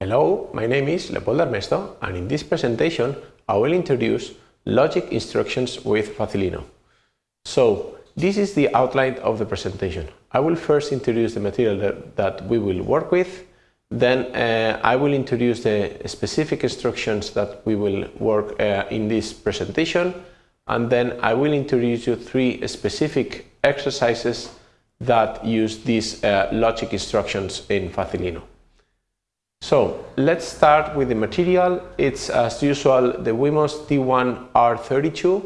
Hello, my name is Leopoldo Armesto and in this presentation I will introduce logic instructions with Facilino. So, this is the outline of the presentation. I will first introduce the material that, that we will work with, then uh, I will introduce the specific instructions that we will work uh, in this presentation, and then I will introduce you three specific exercises that use these uh, logic instructions in Facilino. So let's start with the material. It's as usual the Wemos D1R32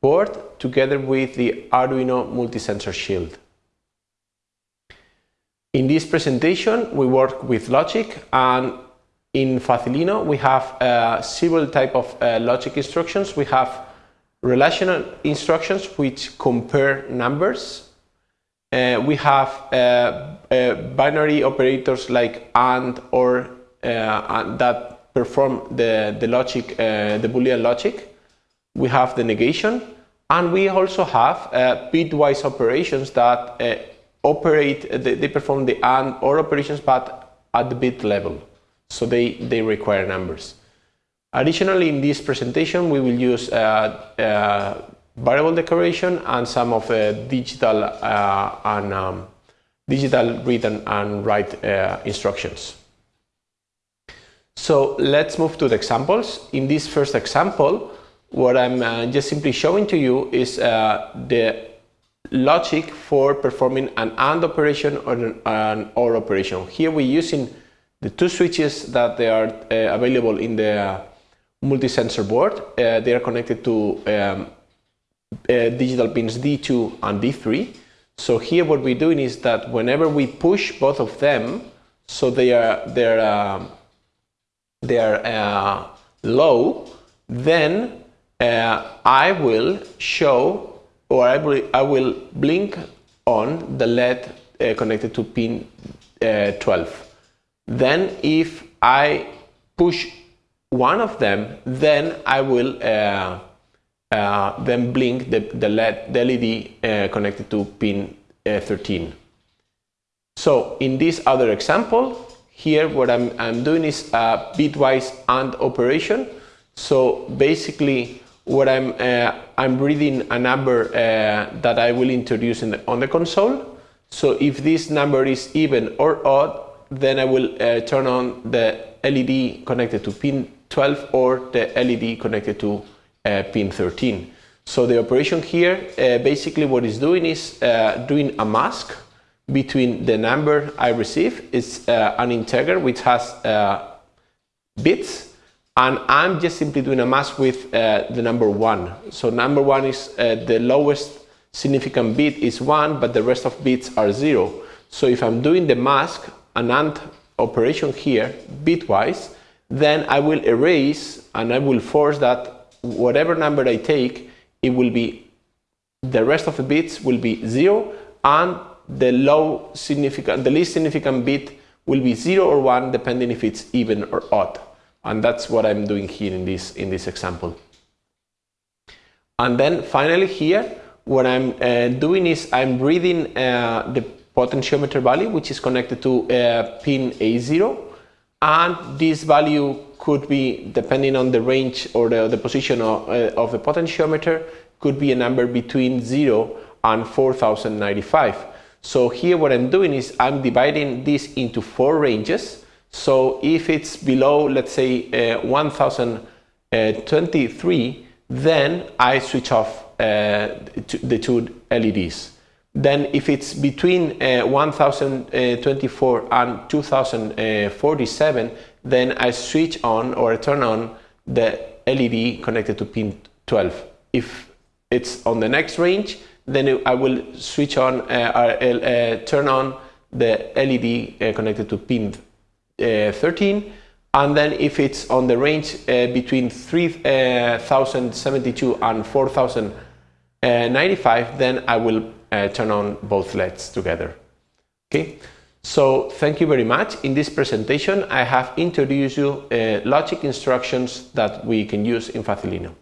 board together with the Arduino multi-sensor shield. In this presentation we work with logic and in Facilino we have uh, several type of uh, logic instructions. We have relational instructions which compare numbers. Uh, we have uh, uh, binary operators like AND or that perform the, the logic, uh, the Boolean logic. We have the negation, and we also have uh, bitwise operations that operate, they, they, perform the AND OR operations, but at the bit level. So they, they require numbers. Additionally, in this presentation, we will use uh, uh, variable declaration and some of uh, digital and um, digital read and, and write instructions. So let's move to the examples. In this first example, what I'm uh, just simply showing to you is uh, the logic for performing an AND operation or an, an OR operation. Here we're using the two switches that they are uh, available in the multi-sensor board. Uh, they are connected to um, uh, digital pins D2 and D3. So here what we're doing is that whenever we push both of them, so they are they're um, they are uh, low, then uh, I will show or I will, I will blink on the LED uh, connected to pin uh, 12. Then if I push one of them, then I will uh, uh, then blink the, the LED, the LED connected to pin 13. So in this other example, here what I'm, I'm doing is a bitwise AND operation. So basically what I'm, uh, I'm reading a number uh, that I will introduce the, on the console. So if this number is even or odd, then I will uh, turn on the LED connected to pin 12 or the LED connected to uh, pin 13. So the operation here, uh, basically what it's doing is uh, doing a mask between the number I receive is uh, an integer which has uh, bits and I'm just simply doing a mask with uh, the number 1. So number 1 is uh, the lowest significant bit is 1 but the rest of bits are 0. So if I'm doing the mask, an AND operation here bitwise then I will erase and I will force that whatever number I take it will be the rest of the bits will be 0 and the low significant, the least significant bit will be 0 or 1 depending if it's even or odd. And that's what I'm doing here in this, in this example. And then finally here, what I'm uh, doing is I'm reading uh, the potentiometer value, which is connected to uh, pin A0. And this value could be, depending on the range or the, the position of, uh, of the potentiometer, could be a number between 0 and 4095. So here what I'm doing is I'm dividing this into four ranges. So if it's below, let's say, uh, 1023, then I switch off uh, the two LEDs. Then if it's between uh, 1024 and 2047, then I switch on or turn on the LED connected to pin 12. If it's on the next range, then I will switch on, uh, uh, turn on the LED uh, connected to pin 13 and then if it's on the range uh, between 3072 and 4095 then I will uh, turn on both LEDs together. Okay? So thank you very much. In this presentation I have introduced you uh, logic instructions that we can use in Facilino